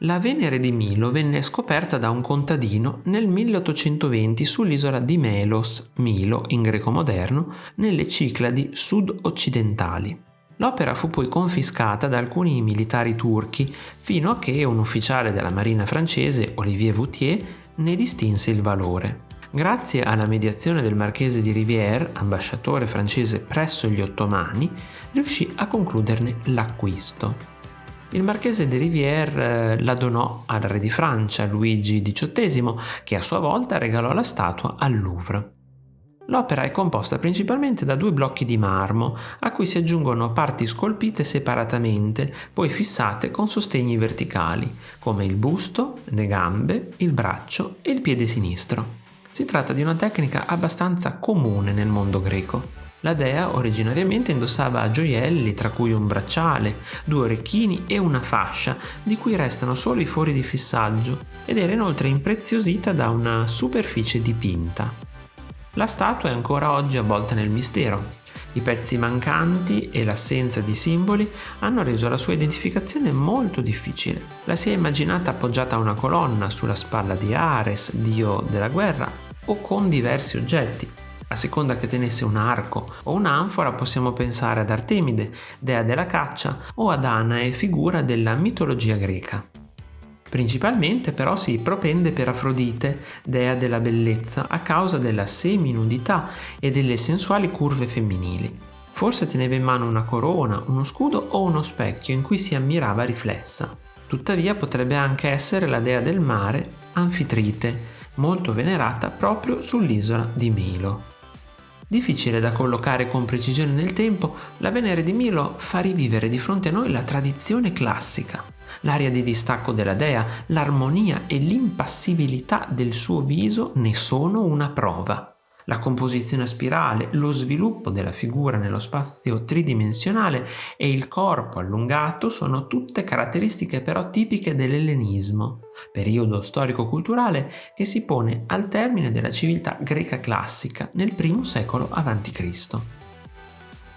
La Venere di Milo venne scoperta da un contadino nel 1820 sull'isola di Melos, Milo in greco moderno, nelle Cicladi sud-occidentali. L'opera fu poi confiscata da alcuni militari turchi fino a che un ufficiale della marina francese, Olivier Voutier, ne distinse il valore. Grazie alla mediazione del marchese di Rivière, ambasciatore francese presso gli ottomani, riuscì a concluderne l'acquisto. Il marchese de Rivière eh, la donò al re di Francia, Luigi XVIII, che a sua volta regalò la statua al Louvre. L'opera è composta principalmente da due blocchi di marmo, a cui si aggiungono parti scolpite separatamente, poi fissate con sostegni verticali, come il busto, le gambe, il braccio e il piede sinistro. Si tratta di una tecnica abbastanza comune nel mondo greco. La dea originariamente indossava gioielli, tra cui un bracciale, due orecchini e una fascia, di cui restano solo i fori di fissaggio, ed era inoltre impreziosita da una superficie dipinta. La statua è ancora oggi avvolta nel mistero. I pezzi mancanti e l'assenza di simboli hanno reso la sua identificazione molto difficile. La si è immaginata appoggiata a una colonna sulla spalla di Ares, dio della guerra, o con diversi oggetti, a seconda che tenesse un arco o un'anfora possiamo pensare ad Artemide, dea della caccia, o ad Anae, figura della mitologia greca. Principalmente però si propende per Afrodite, dea della bellezza, a causa della seminudità e delle sensuali curve femminili. Forse teneva in mano una corona, uno scudo o uno specchio in cui si ammirava riflessa. Tuttavia potrebbe anche essere la dea del mare, Anfitrite, molto venerata proprio sull'isola di Milo. Difficile da collocare con precisione nel tempo, la Venere di Milo fa rivivere di fronte a noi la tradizione classica. L'aria di distacco della dea, l'armonia e l'impassibilità del suo viso ne sono una prova. La composizione a spirale, lo sviluppo della figura nello spazio tridimensionale e il corpo allungato sono tutte caratteristiche però tipiche dell'ellenismo, periodo storico-culturale che si pone al termine della civiltà greca classica nel primo secolo a.C.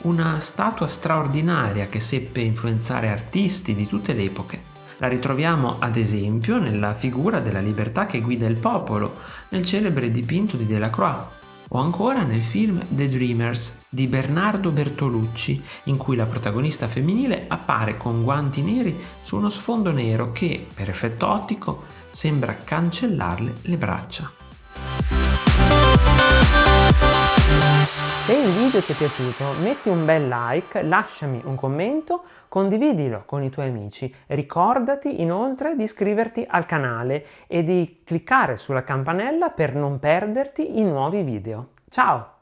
Una statua straordinaria che seppe influenzare artisti di tutte le epoche. La ritroviamo ad esempio nella figura della libertà che guida il popolo, nel celebre dipinto di Delacroix, o ancora nel film The Dreamers di Bernardo Bertolucci, in cui la protagonista femminile appare con guanti neri su uno sfondo nero che, per effetto ottico, sembra cancellarle le braccia. Se il video ti è piaciuto metti un bel like, lasciami un commento, condividilo con i tuoi amici. Ricordati inoltre di iscriverti al canale e di cliccare sulla campanella per non perderti i nuovi video. Ciao!